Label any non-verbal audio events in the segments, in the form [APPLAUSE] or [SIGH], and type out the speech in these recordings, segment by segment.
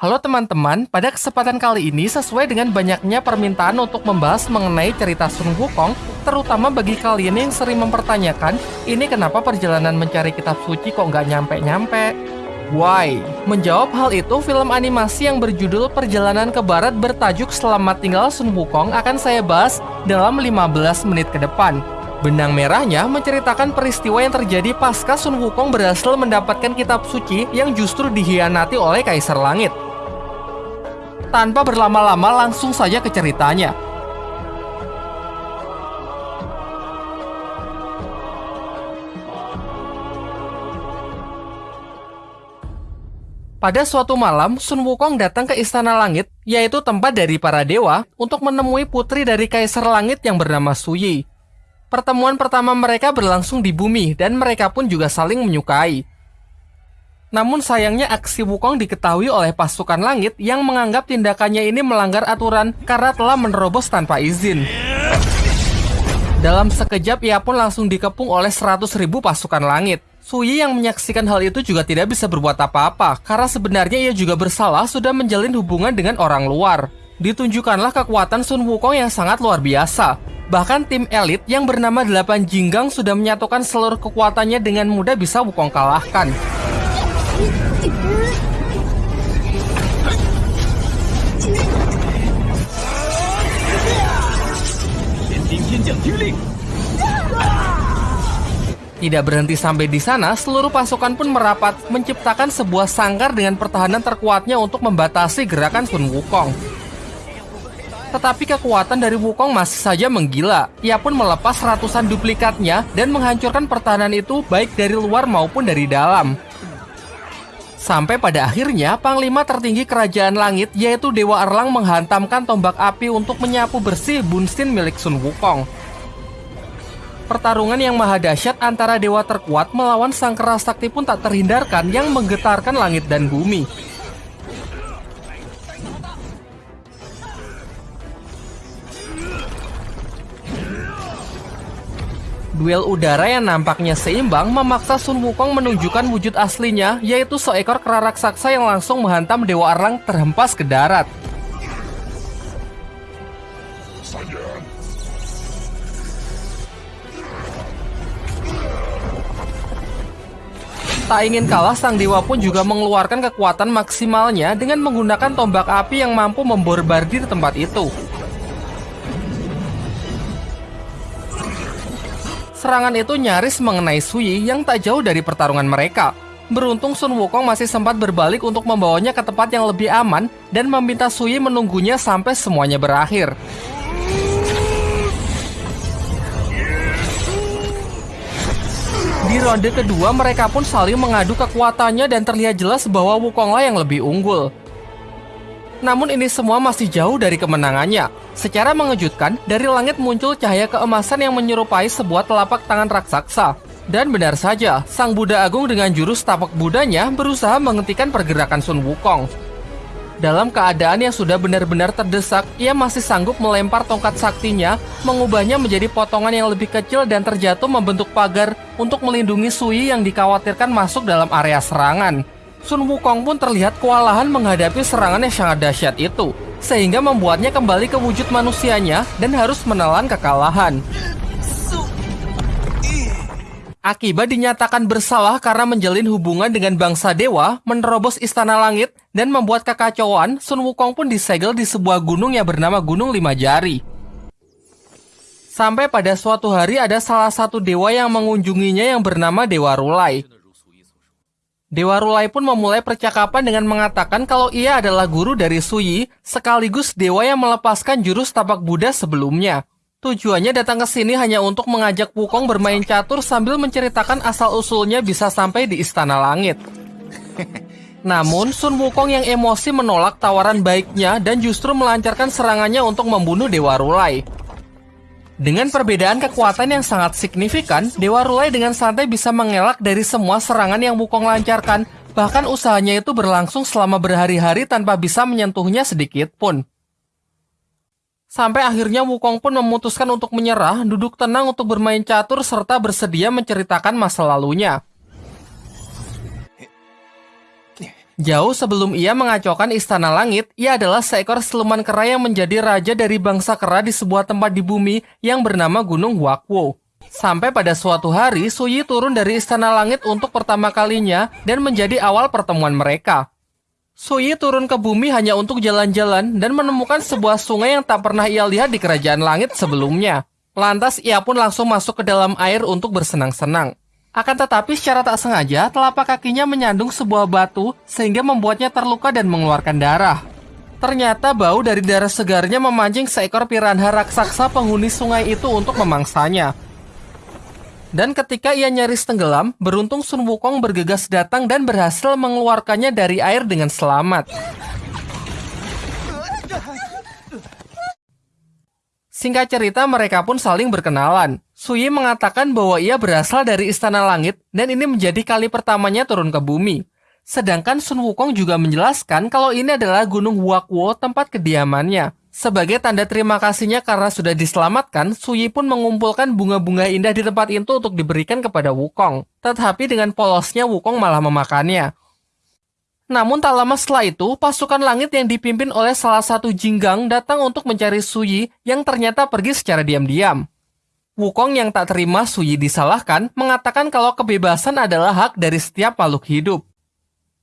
Halo teman-teman, pada kesempatan kali ini sesuai dengan banyaknya permintaan untuk membahas mengenai cerita Sun Wukong, terutama bagi kalian yang sering mempertanyakan, ini kenapa perjalanan mencari kitab suci kok nggak nyampe-nyampe? Why? Menjawab hal itu, film animasi yang berjudul Perjalanan ke Barat bertajuk Selamat Tinggal Sun Wukong akan saya bahas dalam 15 menit ke depan. Benang merahnya menceritakan peristiwa yang terjadi pasca Sun Wukong berhasil mendapatkan kitab suci yang justru dihianati oleh Kaisar Langit. Tanpa berlama-lama langsung saja ke ceritanya. Pada suatu malam, Sun Wukong datang ke Istana Langit, yaitu tempat dari para dewa, untuk menemui putri dari Kaisar Langit yang bernama Suyi. Pertemuan pertama mereka berlangsung di bumi, dan mereka pun juga saling menyukai. Namun sayangnya aksi Wukong diketahui oleh pasukan langit yang menganggap tindakannya ini melanggar aturan karena telah menerobos tanpa izin. Dalam sekejap ia pun langsung dikepung oleh 100 ribu pasukan langit. Suyi yang menyaksikan hal itu juga tidak bisa berbuat apa-apa karena sebenarnya ia juga bersalah sudah menjalin hubungan dengan orang luar. Ditunjukkanlah kekuatan Sun Wukong yang sangat luar biasa. Bahkan tim elit yang bernama 8 Jinggang sudah menyatukan seluruh kekuatannya dengan mudah bisa Wukong kalahkan. Tidak berhenti sampai di sana, seluruh pasukan pun merapat, menciptakan sebuah sangkar dengan pertahanan terkuatnya untuk membatasi gerakan Sun Wukong. Tetapi kekuatan dari Wukong masih saja menggila. Ia pun melepas ratusan duplikatnya dan menghancurkan pertahanan itu baik dari luar maupun dari dalam. Sampai pada akhirnya, Panglima tertinggi Kerajaan Langit yaitu Dewa Erlang menghantamkan tombak api untuk menyapu bersih Bunsin milik Sun Wukong. Pertarungan yang maha dahsyat antara dewa terkuat melawan sang kera sakti pun tak terhindarkan yang menggetarkan langit dan bumi. Duel udara yang nampaknya seimbang memaksa Sun Wukong menunjukkan wujud aslinya, yaitu seekor kera raksasa yang langsung menghantam Dewa Arlang terhempas ke darat. Tak ingin kalah, sang dewa pun juga mengeluarkan kekuatan maksimalnya dengan menggunakan tombak api yang mampu memborbardir tempat itu. Serangan itu nyaris mengenai Sui yang tak jauh dari pertarungan mereka. Beruntung Sun Wukong masih sempat berbalik untuk membawanya ke tempat yang lebih aman dan meminta Sui menunggunya sampai semuanya berakhir. Di ronde kedua mereka pun saling mengadu kekuatannya dan terlihat jelas bahwa Wukonglah yang lebih unggul. Namun ini semua masih jauh dari kemenangannya. Secara mengejutkan, dari langit muncul cahaya keemasan yang menyerupai sebuah telapak tangan raksasa. Dan benar saja, Sang Buddha Agung dengan jurus tapak Budanya berusaha menghentikan pergerakan Sun Wukong. Dalam keadaan yang sudah benar-benar terdesak, ia masih sanggup melempar tongkat saktinya, mengubahnya menjadi potongan yang lebih kecil dan terjatuh membentuk pagar untuk melindungi Sui yang dikhawatirkan masuk dalam area serangan. Sun Wukong pun terlihat kewalahan menghadapi serangan yang sangat dahsyat itu, sehingga membuatnya kembali ke wujud manusianya dan harus menelan kekalahan. Akibat dinyatakan bersalah karena menjalin hubungan dengan bangsa dewa, menerobos istana langit, dan membuat kekacauan, Sun Wukong pun disegel di sebuah gunung yang bernama Gunung Lima Jari. Sampai pada suatu hari ada salah satu dewa yang mengunjunginya yang bernama Dewa Rulai. Dewa Rulai pun memulai percakapan dengan mengatakan kalau ia adalah guru dari Suyi, sekaligus dewa yang melepaskan jurus tapak Buddha sebelumnya. Tujuannya datang ke sini hanya untuk mengajak Wukong bermain catur sambil menceritakan asal-usulnya bisa sampai di Istana Langit. [LAUGHS] Namun, Sun Wukong yang emosi menolak tawaran baiknya dan justru melancarkan serangannya untuk membunuh Dewa Rulai. Dengan perbedaan kekuatan yang sangat signifikan, Dewa Rulai dengan santai bisa mengelak dari semua serangan yang Wukong lancarkan, bahkan usahanya itu berlangsung selama berhari-hari tanpa bisa menyentuhnya sedikit pun. Sampai akhirnya Wukong pun memutuskan untuk menyerah, duduk tenang untuk bermain catur serta bersedia menceritakan masa lalunya. Jauh sebelum ia mengacaukan istana langit, ia adalah seekor siluman kera yang menjadi raja dari bangsa kera di sebuah tempat di bumi yang bernama Gunung Wakwo. Sampai pada suatu hari, Suyi turun dari istana langit untuk pertama kalinya dan menjadi awal pertemuan mereka. Suyi turun ke bumi hanya untuk jalan-jalan dan menemukan sebuah sungai yang tak pernah ia lihat di kerajaan langit sebelumnya. Lantas ia pun langsung masuk ke dalam air untuk bersenang-senang. Akan tetapi secara tak sengaja, telapak kakinya menyandung sebuah batu sehingga membuatnya terluka dan mengeluarkan darah. Ternyata bau dari darah segarnya memancing seekor piranha raksasa penghuni sungai itu untuk memangsanya. Dan ketika ia nyaris tenggelam, beruntung Sun Wukong bergegas datang dan berhasil mengeluarkannya dari air dengan selamat. Singkat cerita, mereka pun saling berkenalan. Suyi mengatakan bahwa ia berasal dari Istana Langit dan ini menjadi kali pertamanya turun ke bumi. Sedangkan Sun Wukong juga menjelaskan kalau ini adalah Gunung Huakwo tempat kediamannya. Sebagai tanda terima kasihnya karena sudah diselamatkan, Suyi pun mengumpulkan bunga-bunga indah di tempat itu untuk diberikan kepada Wukong. Tetapi dengan polosnya Wukong malah memakannya. Namun tak lama setelah itu, pasukan langit yang dipimpin oleh salah satu jinggang datang untuk mencari Suyi yang ternyata pergi secara diam-diam. Wukong yang tak terima Suyi disalahkan mengatakan kalau kebebasan adalah hak dari setiap makhluk hidup.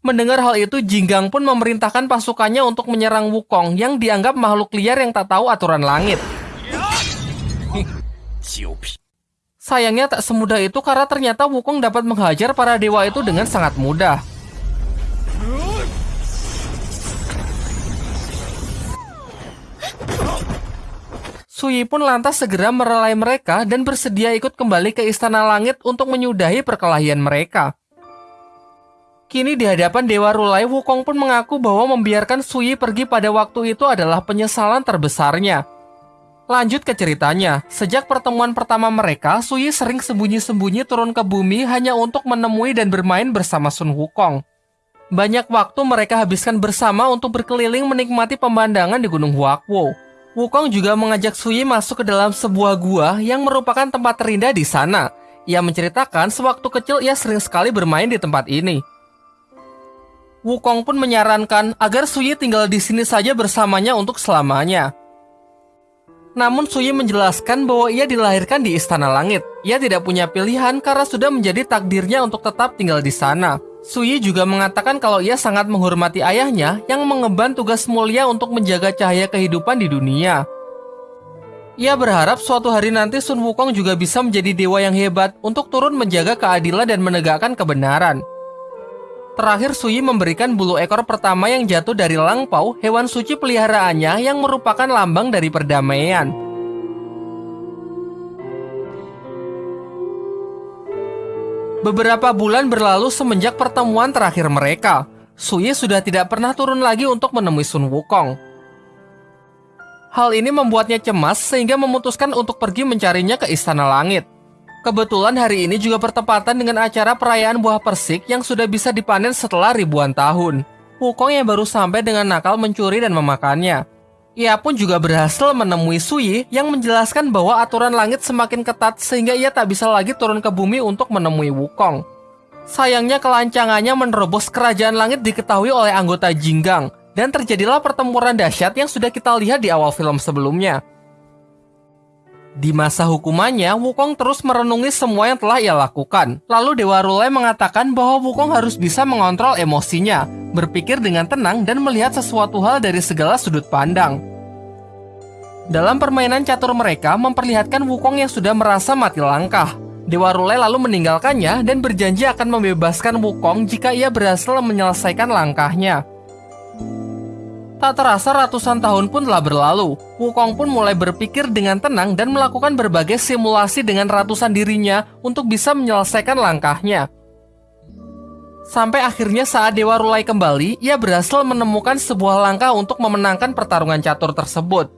Mendengar hal itu, Jinggang pun memerintahkan pasukannya untuk menyerang Wukong yang dianggap makhluk liar yang tak tahu aturan langit. Sayangnya tak semudah itu karena ternyata Wukong dapat menghajar para dewa itu dengan sangat mudah. Suyi pun lantas segera merelai mereka dan bersedia ikut kembali ke Istana Langit untuk menyudahi perkelahian mereka. Kini di hadapan Dewa Rulai, Wukong pun mengaku bahwa membiarkan Suyi pergi pada waktu itu adalah penyesalan terbesarnya. Lanjut ke ceritanya, sejak pertemuan pertama mereka, Suyi sering sembunyi-sembunyi turun ke bumi hanya untuk menemui dan bermain bersama Sun Wukong. Banyak waktu mereka habiskan bersama untuk berkeliling menikmati pemandangan di Gunung Huakwo. Wukong juga mengajak Suyi masuk ke dalam sebuah gua yang merupakan tempat terindah di sana. Ia menceritakan sewaktu kecil ia sering sekali bermain di tempat ini. Wukong pun menyarankan agar Suyi tinggal di sini saja bersamanya untuk selamanya. Namun Suyi menjelaskan bahwa ia dilahirkan di Istana Langit. Ia tidak punya pilihan karena sudah menjadi takdirnya untuk tetap tinggal di sana. Suyi juga mengatakan kalau ia sangat menghormati ayahnya yang mengemban tugas mulia untuk menjaga cahaya kehidupan di dunia. Ia berharap suatu hari nanti Sun Wukong juga bisa menjadi dewa yang hebat untuk turun menjaga keadilan dan menegakkan kebenaran. Terakhir Suyi memberikan bulu ekor pertama yang jatuh dari Langpau, hewan suci peliharaannya yang merupakan lambang dari perdamaian. Beberapa bulan berlalu semenjak pertemuan terakhir mereka. Suye sudah tidak pernah turun lagi untuk menemui Sun Wukong. Hal ini membuatnya cemas sehingga memutuskan untuk pergi mencarinya ke Istana Langit. Kebetulan hari ini juga bertepatan dengan acara perayaan buah persik yang sudah bisa dipanen setelah ribuan tahun. Wukong yang baru sampai dengan nakal mencuri dan memakannya. Ia pun juga berhasil menemui Suyi yang menjelaskan bahwa aturan langit semakin ketat sehingga ia tak bisa lagi turun ke bumi untuk menemui Wukong. Sayangnya kelancangannya menerobos kerajaan langit diketahui oleh anggota Jinggang dan terjadilah pertempuran dahsyat yang sudah kita lihat di awal film sebelumnya. Di masa hukumannya, Wukong terus merenungi semua yang telah ia lakukan. Lalu Dewa Rulai mengatakan bahwa Wukong harus bisa mengontrol emosinya, berpikir dengan tenang dan melihat sesuatu hal dari segala sudut pandang. Dalam permainan catur mereka memperlihatkan Wukong yang sudah merasa mati langkah. Dewa Rulai lalu meninggalkannya dan berjanji akan membebaskan Wukong jika ia berhasil menyelesaikan langkahnya. Tak terasa ratusan tahun pun telah berlalu. Wukong pun mulai berpikir dengan tenang dan melakukan berbagai simulasi dengan ratusan dirinya untuk bisa menyelesaikan langkahnya. Sampai akhirnya saat Dewa Rulai kembali, ia berhasil menemukan sebuah langkah untuk memenangkan pertarungan catur tersebut.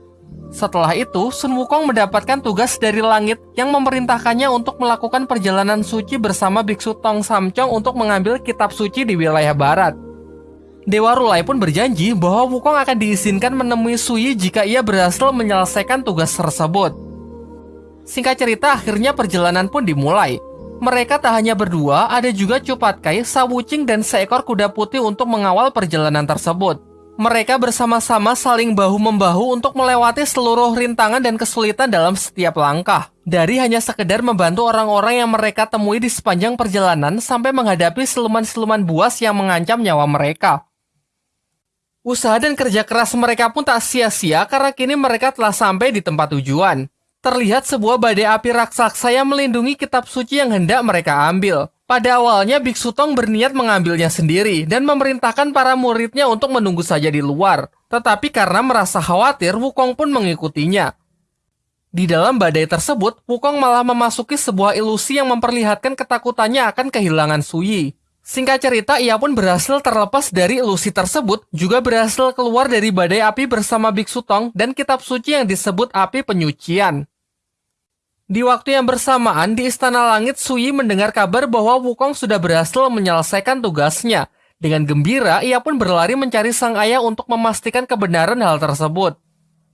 Setelah itu, Sun Wukong mendapatkan tugas dari langit yang memerintahkannya untuk melakukan perjalanan suci bersama biksu Tong Samcong untuk mengambil kitab suci di wilayah barat. Dewa Rulai pun berjanji bahwa Wukong akan diizinkan menemui Suyi jika ia berhasil menyelesaikan tugas tersebut. Singkat cerita, akhirnya perjalanan pun dimulai. Mereka tak hanya berdua, ada juga Cupatkai, Sawucing, dan seekor kuda putih untuk mengawal perjalanan tersebut. Mereka bersama-sama saling bahu-membahu untuk melewati seluruh rintangan dan kesulitan dalam setiap langkah. Dari hanya sekedar membantu orang-orang yang mereka temui di sepanjang perjalanan sampai menghadapi siluman-siluman buas yang mengancam nyawa mereka. Usaha dan kerja keras mereka pun tak sia-sia karena kini mereka telah sampai di tempat tujuan. Terlihat sebuah badai api raksasa yang melindungi kitab suci yang hendak mereka ambil. Pada awalnya Biksu Tong berniat mengambilnya sendiri dan memerintahkan para muridnya untuk menunggu saja di luar. Tetapi karena merasa khawatir, Wukong pun mengikutinya. Di dalam badai tersebut, Wukong malah memasuki sebuah ilusi yang memperlihatkan ketakutannya akan kehilangan Suyi. Singkat cerita, ia pun berhasil terlepas dari ilusi tersebut, juga berhasil keluar dari badai api bersama Biksu Tong dan kitab suci yang disebut api penyucian. Di waktu yang bersamaan, di Istana Langit, Suyi mendengar kabar bahwa Wukong sudah berhasil menyelesaikan tugasnya. Dengan gembira, ia pun berlari mencari sang ayah untuk memastikan kebenaran hal tersebut.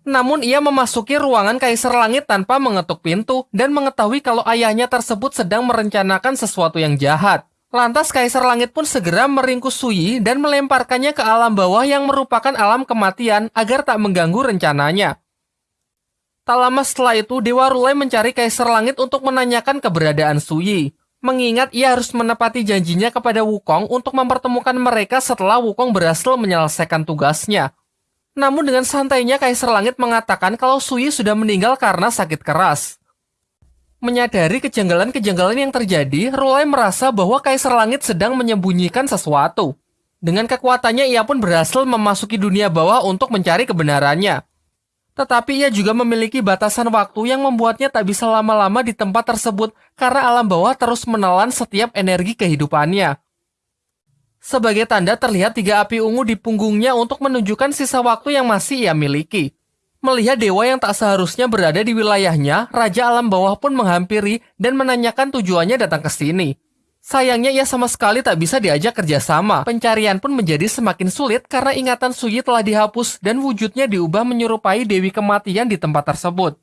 Namun ia memasuki ruangan Kaisar Langit tanpa mengetuk pintu dan mengetahui kalau ayahnya tersebut sedang merencanakan sesuatu yang jahat. Lantas Kaisar Langit pun segera meringkus Suyi dan melemparkannya ke alam bawah yang merupakan alam kematian agar tak mengganggu rencananya. Tak lama setelah itu, Dewa Rulai mencari Kaisar Langit untuk menanyakan keberadaan Suyi. Mengingat ia harus menepati janjinya kepada Wukong untuk mempertemukan mereka setelah Wukong berhasil menyelesaikan tugasnya. Namun dengan santainya Kaisar Langit mengatakan kalau Suyi sudah meninggal karena sakit keras. Menyadari kejanggalan-kejanggalan yang terjadi, Rulai merasa bahwa Kaisar Langit sedang menyembunyikan sesuatu. Dengan kekuatannya, ia pun berhasil memasuki dunia bawah untuk mencari kebenarannya. Tetapi ia juga memiliki batasan waktu yang membuatnya tak bisa lama-lama di tempat tersebut karena alam bawah terus menelan setiap energi kehidupannya. Sebagai tanda terlihat tiga api ungu di punggungnya untuk menunjukkan sisa waktu yang masih ia miliki. Melihat dewa yang tak seharusnya berada di wilayahnya, Raja Alam Bawah pun menghampiri dan menanyakan tujuannya datang ke sini. Sayangnya ia sama sekali tak bisa diajak kerjasama. Pencarian pun menjadi semakin sulit karena ingatan Suyi telah dihapus dan wujudnya diubah menyerupai Dewi Kematian di tempat tersebut.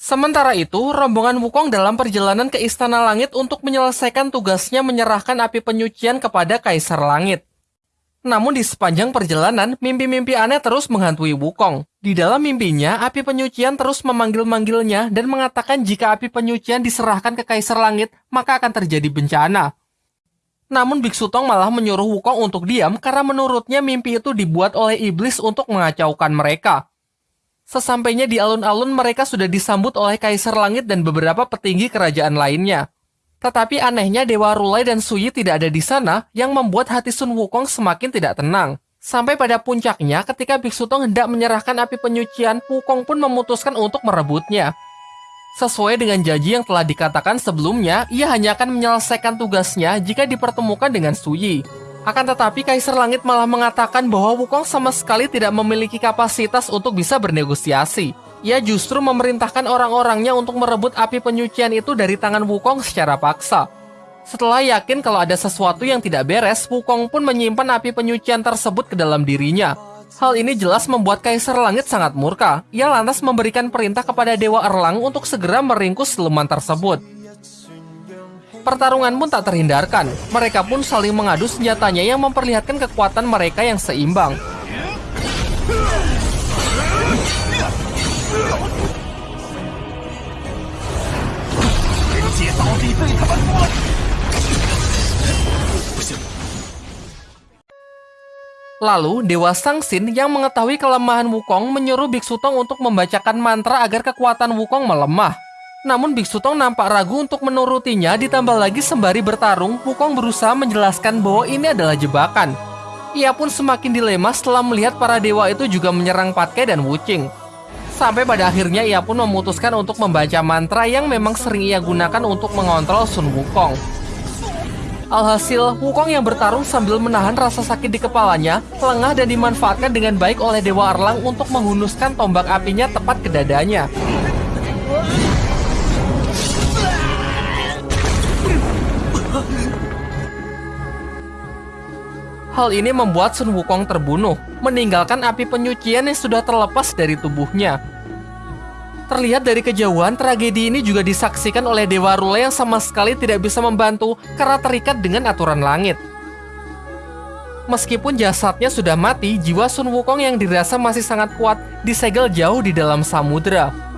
Sementara itu, rombongan Wukong dalam perjalanan ke Istana Langit untuk menyelesaikan tugasnya menyerahkan api penyucian kepada Kaisar Langit. Namun di sepanjang perjalanan, mimpi-mimpi aneh terus menghantui Wukong. Di dalam mimpinya, api penyucian terus memanggil-manggilnya dan mengatakan jika api penyucian diserahkan ke Kaisar Langit, maka akan terjadi bencana. Namun Biksu Tong malah menyuruh Wukong untuk diam karena menurutnya mimpi itu dibuat oleh iblis untuk mengacaukan mereka. Sesampainya di alun-alun mereka sudah disambut oleh Kaisar Langit dan beberapa petinggi kerajaan lainnya. Tetapi anehnya Dewa Rulai dan Suyi tidak ada di sana yang membuat hati Sun Wukong semakin tidak tenang. Sampai pada puncaknya ketika Biksu Tong hendak menyerahkan api penyucian, Wukong pun memutuskan untuk merebutnya. Sesuai dengan janji yang telah dikatakan sebelumnya, ia hanya akan menyelesaikan tugasnya jika dipertemukan dengan Suyi. Akan tetapi Kaisar Langit malah mengatakan bahwa Wukong sama sekali tidak memiliki kapasitas untuk bisa bernegosiasi ia justru memerintahkan orang-orangnya untuk merebut api penyucian itu dari tangan Wukong secara paksa. Setelah yakin kalau ada sesuatu yang tidak beres, Wukong pun menyimpan api penyucian tersebut ke dalam dirinya. Hal ini jelas membuat Kaisar Langit sangat murka. Ia lantas memberikan perintah kepada Dewa Erlang untuk segera meringkus siluman tersebut. Pertarungan pun tak terhindarkan. Mereka pun saling mengadu senjatanya yang memperlihatkan kekuatan mereka yang seimbang. Lalu, Dewa Sangsin yang mengetahui kelemahan Wukong menyuruh Biksu Tong untuk membacakan mantra agar kekuatan Wukong melemah. Namun Biksu Tong nampak ragu untuk menurutinya ditambah lagi sembari bertarung, Wukong berusaha menjelaskan bahwa ini adalah jebakan. Ia pun semakin dilema setelah melihat para dewa itu juga menyerang Patke dan Wuching. Sampai pada akhirnya ia pun memutuskan untuk membaca mantra yang memang sering ia gunakan untuk mengontrol Sun Wukong. Alhasil, Wukong yang bertarung sambil menahan rasa sakit di kepalanya, lengah dan dimanfaatkan dengan baik oleh Dewa Erlang untuk menghunuskan tombak apinya tepat ke dadanya. Hal ini membuat Sun Wukong terbunuh, meninggalkan api penyucian yang sudah terlepas dari tubuhnya. Terlihat dari kejauhan, tragedi ini juga disaksikan oleh Dewa Rule yang sama sekali tidak bisa membantu karena terikat dengan aturan langit. Meskipun jasadnya sudah mati, jiwa Sun Wukong yang dirasa masih sangat kuat disegel jauh di dalam samudera.